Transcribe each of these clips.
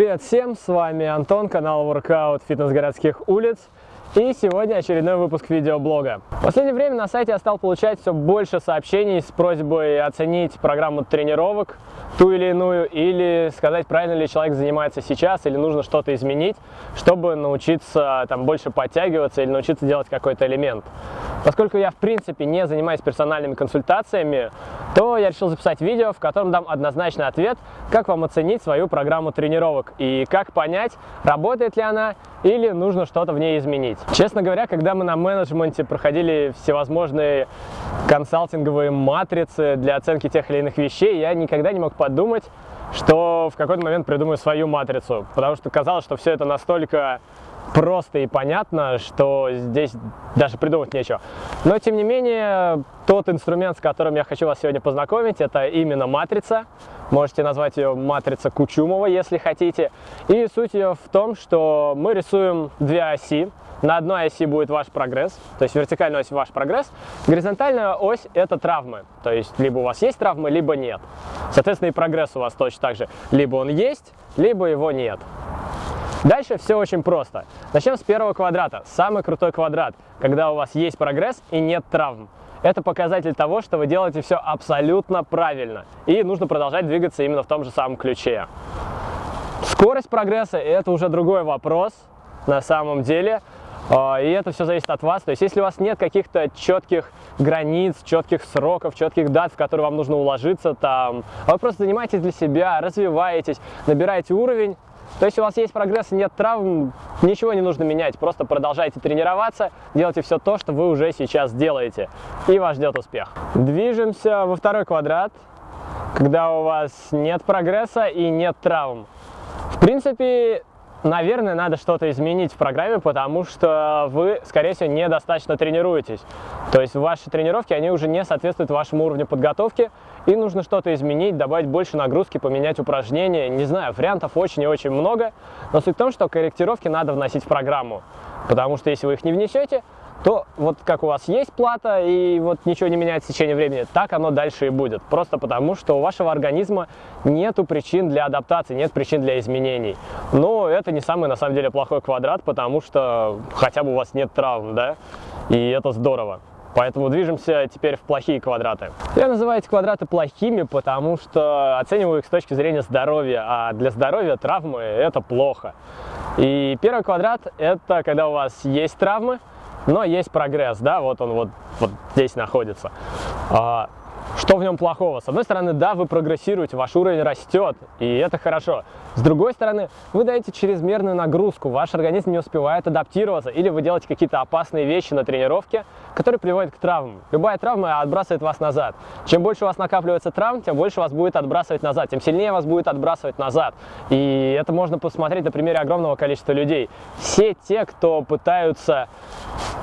Привет всем, с вами Антон, канал Workout Фитнес городских улиц. И сегодня очередной выпуск видеоблога. В последнее время на сайте я стал получать все больше сообщений с просьбой оценить программу тренировок, ту или иную, или сказать, правильно ли человек занимается сейчас, или нужно что-то изменить, чтобы научиться там больше подтягиваться или научиться делать какой-то элемент. Поскольку я в принципе не занимаюсь персональными консультациями, то я решил записать видео, в котором дам однозначный ответ, как вам оценить свою программу тренировок и как понять, работает ли она или нужно что-то в ней изменить. Честно говоря, когда мы на менеджменте проходили всевозможные консалтинговые матрицы для оценки тех или иных вещей, я никогда не мог подумать, что в какой-то момент придумаю свою матрицу, потому что казалось, что все это настолько просто и понятно, что здесь даже придумать нечего. Но, тем не менее, тот инструмент, с которым я хочу вас сегодня познакомить, это именно матрица. Можете назвать ее матрица Кучумова, если хотите. И суть ее в том, что мы рисуем две оси. На одной оси будет ваш прогресс, то есть вертикальная ось ваш прогресс. Горизонтальная ось – это травмы, то есть либо у вас есть травмы, либо нет. Соответственно, и прогресс у вас точно так же. Либо он есть, либо его нет. Дальше все очень просто. Начнем с первого квадрата. Самый крутой квадрат, когда у вас есть прогресс и нет травм. Это показатель того, что вы делаете все абсолютно правильно. И нужно продолжать двигаться именно в том же самом ключе. Скорость прогресса – это уже другой вопрос на самом деле. А, и это все зависит от вас. То есть, если у вас нет каких-то четких границ, четких сроков, четких дат, в которые вам нужно уложиться, там, а вы просто занимаетесь для себя, развиваетесь, набираете уровень, то есть у вас есть прогресс, нет травм, ничего не нужно менять, просто продолжайте тренироваться, делайте все то, что вы уже сейчас делаете, и вас ждет успех. Движемся во второй квадрат, когда у вас нет прогресса и нет травм. В принципе, наверное, надо что-то изменить в программе, потому что вы, скорее всего, недостаточно тренируетесь. То есть ваши тренировки, они уже не соответствуют вашему уровню подготовки, и нужно что-то изменить, добавить больше нагрузки, поменять упражнения. Не знаю, вариантов очень и очень много, но суть в том, что корректировки надо вносить в программу, потому что если вы их не внесете, то вот как у вас есть плата и вот ничего не меняется в течение времени, так оно дальше и будет. Просто потому, что у вашего организма нету причин для адаптации, нет причин для изменений. Но это не самый на самом деле плохой квадрат, потому что хотя бы у вас нет травм, да, и это здорово. Поэтому движемся теперь в плохие квадраты. Я называю эти квадраты плохими, потому что оцениваю их с точки зрения здоровья, а для здоровья травмы это плохо. И первый квадрат это когда у вас есть травмы, но есть прогресс, да, вот он вот, вот здесь находится. А, что в нем плохого? С одной стороны, да, вы прогрессируете, ваш уровень растет, и это хорошо. С другой стороны, вы даете чрезмерную нагрузку, ваш организм не успевает адаптироваться, или вы делаете какие-то опасные вещи на тренировке, которые приводят к травмам. Любая травма отбрасывает вас назад. Чем больше у вас накапливается травм, тем больше вас будет отбрасывать назад, тем сильнее вас будет отбрасывать назад. И это можно посмотреть на примере огромного количества людей. Все те, кто пытаются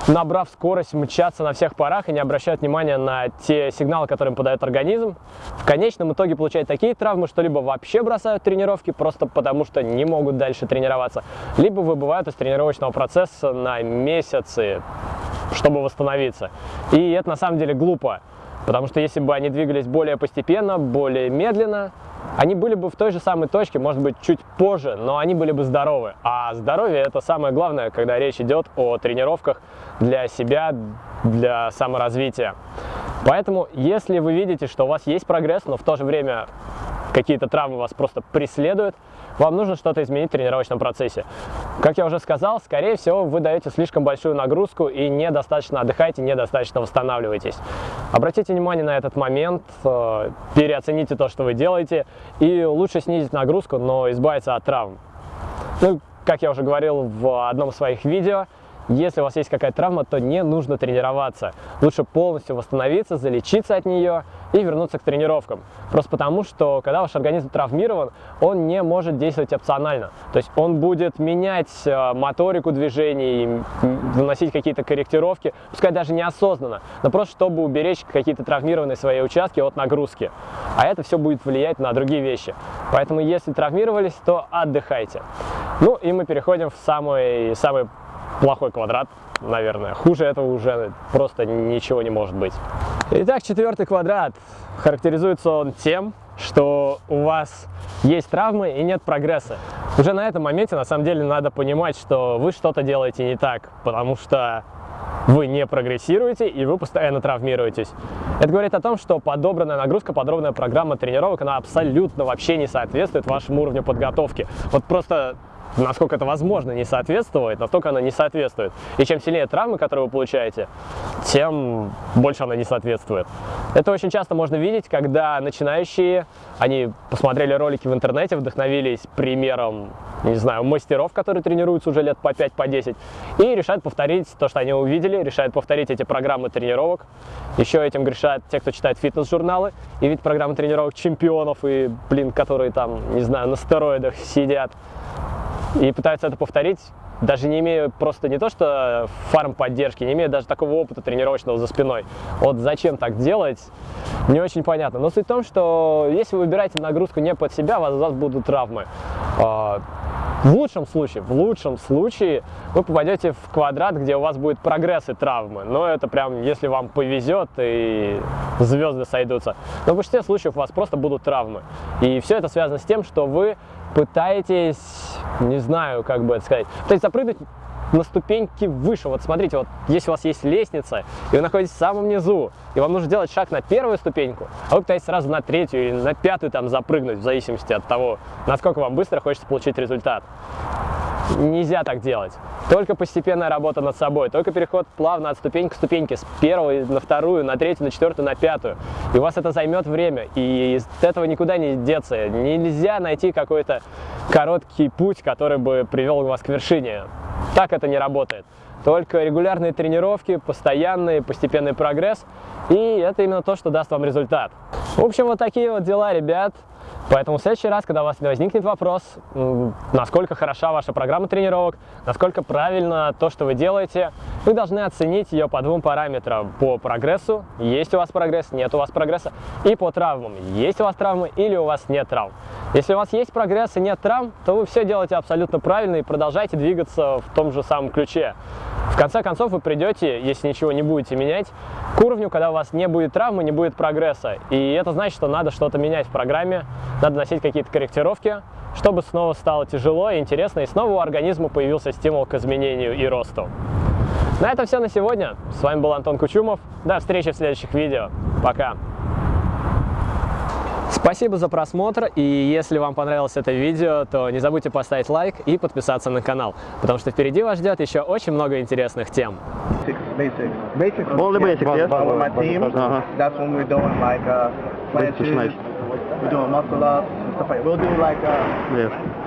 набрав скорость, мчаться на всех парах и не обращают внимания на те сигналы, которые им подает организм, в конечном итоге получают такие травмы, что либо вообще бросают тренировки, просто потому что не могут дальше тренироваться, либо выбывают из тренировочного процесса на месяцы, чтобы восстановиться. И это на самом деле глупо, потому что если бы они двигались более постепенно, более медленно, они были бы в той же самой точке, может быть, чуть позже, но они были бы здоровы. А здоровье – это самое главное, когда речь идет о тренировках для себя, для саморазвития. Поэтому, если вы видите, что у вас есть прогресс, но в то же время какие-то травмы вас просто преследуют, вам нужно что-то изменить в тренировочном процессе. Как я уже сказал, скорее всего, вы даете слишком большую нагрузку и недостаточно отдыхаете, недостаточно восстанавливаетесь. Обратите внимание на этот момент, э, переоцените то, что вы делаете, и лучше снизить нагрузку, но избавиться от травм. Ну, как я уже говорил в одном из своих видео, если у вас есть какая-то травма, то не нужно тренироваться. Лучше полностью восстановиться, залечиться от нее и вернуться к тренировкам. Просто потому, что когда ваш организм травмирован, он не может действовать опционально. То есть он будет менять э, моторику движений, вносить какие-то корректировки, пускай даже неосознанно, но просто чтобы уберечь какие-то травмированные свои участки от нагрузки. А это все будет влиять на другие вещи. Поэтому если травмировались, то отдыхайте. Ну и мы переходим в самый, самый плохой квадрат, наверное. Хуже этого уже просто ничего не может быть. Итак, четвертый квадрат. Характеризуется он тем, что у вас есть травмы и нет прогресса. уже на этом моменте на самом деле надо понимать, что вы что-то делаете не так, потому что вы не прогрессируете и вы постоянно травмируетесь. Это говорит о том, что подобранная нагрузка, подробная программа тренировок, она абсолютно вообще не соответствует вашему уровню подготовки. Вот просто насколько это возможно не соответствует, настолько она не соответствует. И чем сильнее травмы, которые вы получаете, тем больше она не соответствует. Это очень часто можно видеть, когда начинающие, они посмотрели ролики в интернете, вдохновились примером, не знаю, мастеров, которые тренируются уже лет по 5, по 10, и решают повторить то, что они увидели, решают повторить эти программы тренировок. Еще этим грешат те, кто читает фитнес-журналы, и видят программы тренировок чемпионов, и, блин, которые там, не знаю, на стероидах сидят и пытаются это повторить, даже не имея просто не то что фарм поддержки, не имея даже такого опыта тренировочного за спиной. Вот зачем так делать, не очень понятно. Но суть в том, что если вы выбираете нагрузку не под себя, у вас, у вас будут травмы. А, в лучшем случае, в лучшем случае вы попадете в квадрат, где у вас будет прогресс и травмы. Но это прям, если вам повезет и звезды сойдутся. Но в большинстве случаев у вас просто будут травмы. И все это связано с тем, что вы пытаетесь, не знаю, как бы это сказать, пытаетесь запрыгнуть на ступеньки выше. Вот смотрите, вот если у вас есть лестница, и вы находитесь в самом низу, и вам нужно делать шаг на первую ступеньку, а вы пытаетесь сразу на третью или на пятую там запрыгнуть, в зависимости от того, насколько вам быстро хочется получить результат. Нельзя так делать. Только постепенная работа над собой, только переход плавно от ступеньки к ступеньке, с первой на вторую, на третью, на четвертую, на пятую. И у вас это займет время, и из этого никуда не деться. Нельзя найти какой-то короткий путь, который бы привел вас к вершине. Так это не работает. Только регулярные тренировки, постоянный, постепенный прогресс, и это именно то, что даст вам результат. В общем, вот такие вот дела, ребят. Поэтому в следующий раз, когда у вас возникнет вопрос, насколько хороша ваша программа тренировок, насколько правильно то, что вы делаете, вы должны оценить ее по двум параметрам. По прогрессу, есть у вас прогресс, нет у вас прогресса, и по травмам, есть у вас травмы или у вас нет травм. Если у вас есть прогресс и нет травм, то вы все делаете абсолютно правильно и продолжайте двигаться в том же самом ключе. В конце концов вы придете, если ничего не будете менять, к уровню, когда у вас не будет травмы, не будет прогресса. И это значит, что надо что-то менять в программе, надо носить какие-то корректировки, чтобы снова стало тяжело и интересно, и снова у организма появился стимул к изменению и росту. На этом все на сегодня. С вами был Антон Кучумов. До встречи в следующих видео. Пока! Спасибо за просмотр, и если вам понравилось это видео, то не забудьте поставить лайк и подписаться на канал, потому что впереди вас ждет еще очень много интересных тем. Basics. Basics. All the basics, but, yeah? But with my team, that's when we're doing like uh, Basics, planches, nice. We're doing muscle ups and stuff like. We'll do like uh, Yeah.